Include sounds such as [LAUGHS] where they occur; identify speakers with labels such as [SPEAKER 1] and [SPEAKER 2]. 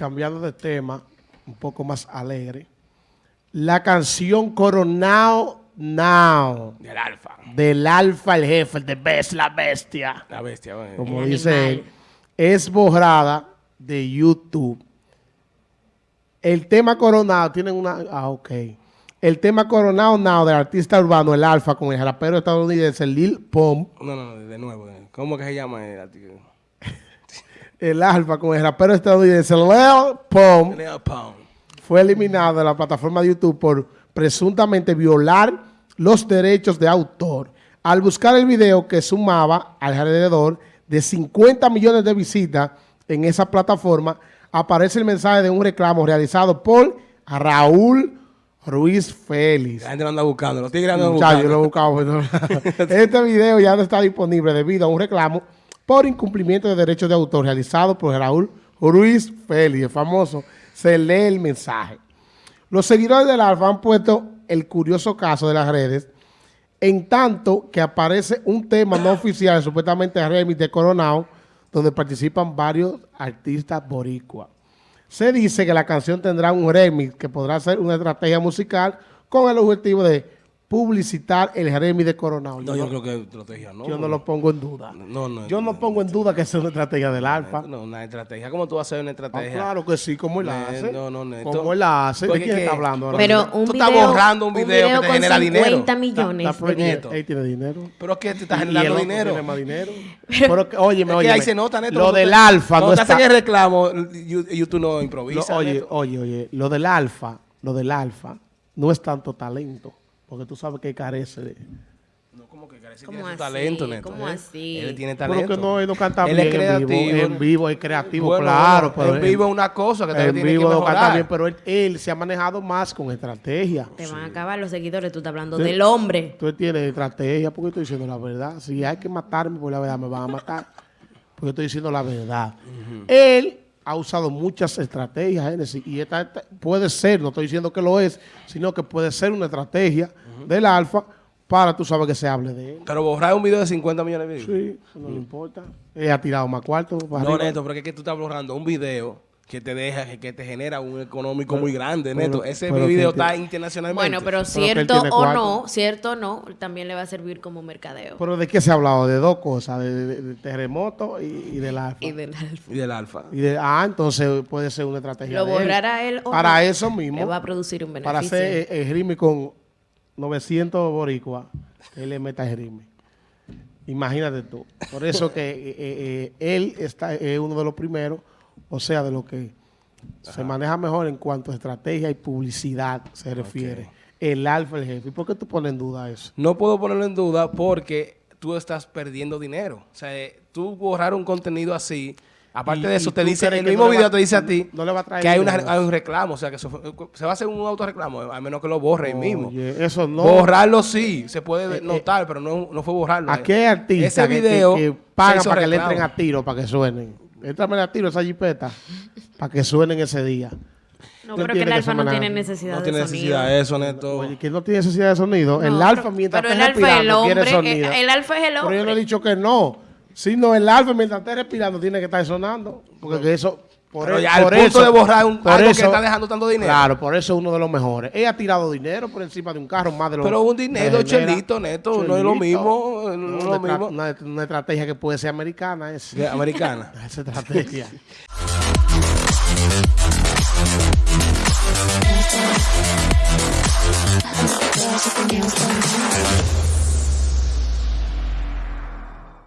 [SPEAKER 1] cambiando de tema, un poco más alegre. La canción Coronado Now.
[SPEAKER 2] Del alfa.
[SPEAKER 1] Del alfa, el jefe, el de best, la bestia.
[SPEAKER 2] La bestia. bueno.
[SPEAKER 1] Como
[SPEAKER 3] El
[SPEAKER 1] dice
[SPEAKER 3] animal.
[SPEAKER 1] él. Es borrada de YouTube. El tema Coronado, tienen una... Ah, ok. El tema Coronado Now del artista urbano, el alfa, con el rapero estadounidense Lil Pump.
[SPEAKER 2] No, no, no, de nuevo. ¿Cómo que se llama el artículo?
[SPEAKER 1] El alfa con el rapero estadounidense Lil Pump.
[SPEAKER 2] Leo Pound.
[SPEAKER 1] fue eliminado de la plataforma de YouTube por presuntamente violar los derechos de autor. Al buscar el video que sumaba alrededor de 50 millones de visitas en esa plataforma, aparece el mensaje de un reclamo realizado por Raúl Ruiz Félix.
[SPEAKER 2] La gente lo anda buscando. Los tigres andan
[SPEAKER 1] yo lo he buscado. pero- [LAUGHS] este video ya no está disponible debido a un reclamo por incumplimiento de derechos de autor realizado por Raúl Ruiz Félix, el famoso. Se lee el mensaje. Los seguidores del Alfa han puesto el curioso caso de las redes, en tanto que aparece un tema no oficial, supuestamente remix de Coronado, donde participan varios artistas boricua. Se dice que la canción tendrá un remix que podrá ser una estrategia musical con el objetivo de publicitar el remix de Coronado.
[SPEAKER 2] No,
[SPEAKER 1] yo,
[SPEAKER 2] yo
[SPEAKER 1] no,
[SPEAKER 2] creo que estrategia no.
[SPEAKER 1] yo no lo pongo en duda.
[SPEAKER 2] No, no.
[SPEAKER 1] Yo no pongo en duda que sea una estrategia del Alfa.
[SPEAKER 2] No, una estrategia. ¿Cómo tú vas a hacer una
[SPEAKER 1] Ah,
[SPEAKER 2] estrategia?
[SPEAKER 1] claro que sí, como él la hace.
[SPEAKER 2] no, no, Neto.
[SPEAKER 1] Como él la hace. ¿De quién
[SPEAKER 2] que-
[SPEAKER 1] está hablando ahora?
[SPEAKER 3] Pero un
[SPEAKER 2] Tú
[SPEAKER 3] video,
[SPEAKER 2] estás borrando un video que te genera dinero.
[SPEAKER 3] 50
[SPEAKER 1] Está-
[SPEAKER 3] millones
[SPEAKER 1] está
[SPEAKER 3] de views.
[SPEAKER 1] Él tiene dinero.
[SPEAKER 2] Pero es que te
[SPEAKER 1] y
[SPEAKER 2] generando dinero.
[SPEAKER 1] Tiene más dinero. [LAUGHS] Pero
[SPEAKER 2] Es que
[SPEAKER 1] óyeme.
[SPEAKER 2] ahí se nota, Neto.
[SPEAKER 1] Lo
[SPEAKER 2] cuando
[SPEAKER 1] del alfa no
[SPEAKER 2] Cuando
[SPEAKER 1] está...
[SPEAKER 2] hacen el reclamo, you- YouTube no improvisa.
[SPEAKER 1] oye, oye, oye. Lo del alfa, lo del alfa, no es tanto talento. Porque tú sabes que carece de...
[SPEAKER 2] No, como que carece
[SPEAKER 3] ¿Cómo
[SPEAKER 2] tiene su talento, Neto.
[SPEAKER 3] ¿Cómo
[SPEAKER 2] ¿eh?
[SPEAKER 3] así?
[SPEAKER 2] Él tiene
[SPEAKER 1] Pero
[SPEAKER 2] talento.
[SPEAKER 1] que no, él no canta
[SPEAKER 2] Él
[SPEAKER 1] bien
[SPEAKER 2] es creativo.
[SPEAKER 1] en vivo. En vivo es creativo,
[SPEAKER 2] Bueno,
[SPEAKER 1] claro.
[SPEAKER 2] bueno,
[SPEAKER 1] pero
[SPEAKER 2] en vivo es una cosa que también
[SPEAKER 1] En
[SPEAKER 2] tiene
[SPEAKER 1] vivo
[SPEAKER 2] que
[SPEAKER 1] no canta
[SPEAKER 2] mejorar.
[SPEAKER 1] bien, pero él, él se ha manejado más con estrategia.
[SPEAKER 3] Te van a acabar los seguidores. Tú estás hablando
[SPEAKER 1] Sí.
[SPEAKER 3] del hombre.
[SPEAKER 1] Tú tienes estrategia porque estoy diciendo la verdad. Si hay que matarme por la verdad, me van a matar. Porque estoy diciendo la verdad. Él ha usado muchas estrategias, Genesis, y esta, esta puede ser, no estoy diciendo que lo es, sino que puede ser una estrategia del alfa para tú sabes que se hable de él.
[SPEAKER 2] Pero borrar un video de 50 millones de views.
[SPEAKER 1] Sí, no le importa. Él ha tirado más cuartos. para
[SPEAKER 2] No,
[SPEAKER 1] arriba.
[SPEAKER 2] Neto, pero es que tú estás borrando un video que te deja, que, que te genera un económico muy grande, Neto. Ese
[SPEAKER 1] pero
[SPEAKER 2] video está internacionalmente.
[SPEAKER 3] Bueno, pero cierto o no, cierto o no, también le va a servir como mercadeo.
[SPEAKER 1] Pero ¿de qué se ha hablado? De dos cosas, de, de- de terremoto y, y del alfa.
[SPEAKER 3] Y del alfa.
[SPEAKER 2] Y del alfa.
[SPEAKER 1] Y de- ah, entonces puede ser una estrategia
[SPEAKER 3] Lo
[SPEAKER 1] de él.
[SPEAKER 3] borrará él o
[SPEAKER 1] Para
[SPEAKER 3] no,
[SPEAKER 1] eso mismo.
[SPEAKER 3] Le va a producir un beneficio.
[SPEAKER 1] para hacer el rime con 900 boricuas, él le meta el rime. Imagínate tú. Por eso que [LAUGHS] eh, eh, eh, él está es uno de los primeros, o sea, de lo que se maneja mejor en cuanto a estrategia y publicidad se refiere. El alfa, el jefe. ¿Y por qué tú pones en duda eso?
[SPEAKER 2] No puedo ponerlo en duda porque tú estás perdiendo dinero. O sea, eh, tú borrar un contenido así, aparte
[SPEAKER 1] Y-
[SPEAKER 2] de eso, te dice, el mismo
[SPEAKER 1] no
[SPEAKER 2] video
[SPEAKER 1] va-
[SPEAKER 2] te dice a ti
[SPEAKER 1] no le va a traer
[SPEAKER 2] que hay, una-
[SPEAKER 1] dinero.
[SPEAKER 2] hay un reclamo. O sea, que se va a hacer un autorreclamo, a menos que lo borre ahí mismo.
[SPEAKER 1] Oye, eso no.
[SPEAKER 2] Borrarlo sí, se puede
[SPEAKER 1] Eh,
[SPEAKER 2] notar, pero no, no fue borrarlo.
[SPEAKER 1] Aquí hay artistas
[SPEAKER 2] Ese
[SPEAKER 1] que-
[SPEAKER 2] video
[SPEAKER 1] que, que pagan para que le entren a tiro, para que suenen. Éntrame a tiro esa jipeta para que suenen ese día.
[SPEAKER 3] No,
[SPEAKER 1] ¿Tú
[SPEAKER 3] pero que el alfa no tiene necesidad
[SPEAKER 2] No
[SPEAKER 3] de
[SPEAKER 2] tiene
[SPEAKER 3] sonido.
[SPEAKER 2] necesidad de eso, Neto.
[SPEAKER 1] Oye, que no tiene necesidad de sonido. el
[SPEAKER 3] No,
[SPEAKER 1] alfa,
[SPEAKER 3] pero-
[SPEAKER 1] mientras
[SPEAKER 3] pero
[SPEAKER 1] esté
[SPEAKER 3] el alfa es el
[SPEAKER 1] respirando, quiere
[SPEAKER 3] hombre,
[SPEAKER 1] sonido.
[SPEAKER 3] el- el alfa es el
[SPEAKER 1] Pero yo no he
[SPEAKER 3] hombre.
[SPEAKER 1] dicho que no. Sino el alfa, mientras esté respirando, tiene que estar sonando. Porque que eso... Por,
[SPEAKER 2] pero
[SPEAKER 1] el,
[SPEAKER 2] ya
[SPEAKER 1] por
[SPEAKER 2] punto
[SPEAKER 1] eso,
[SPEAKER 2] de borrar un, algo
[SPEAKER 1] eso, que
[SPEAKER 2] está dejando tanto dinero.
[SPEAKER 1] Claro, por eso es uno de los mejores. Él ha tirado dinero por encima de un carro más de lo
[SPEAKER 2] Pero un dinero chelito, neto, chelito. no es lo mismo. No no
[SPEAKER 1] es
[SPEAKER 2] lo mismo.
[SPEAKER 1] Una, una, estrategia que puede ser americana. Es.
[SPEAKER 2] Americana. [LAUGHS]
[SPEAKER 1] Esa estrategia. [LAUGHS]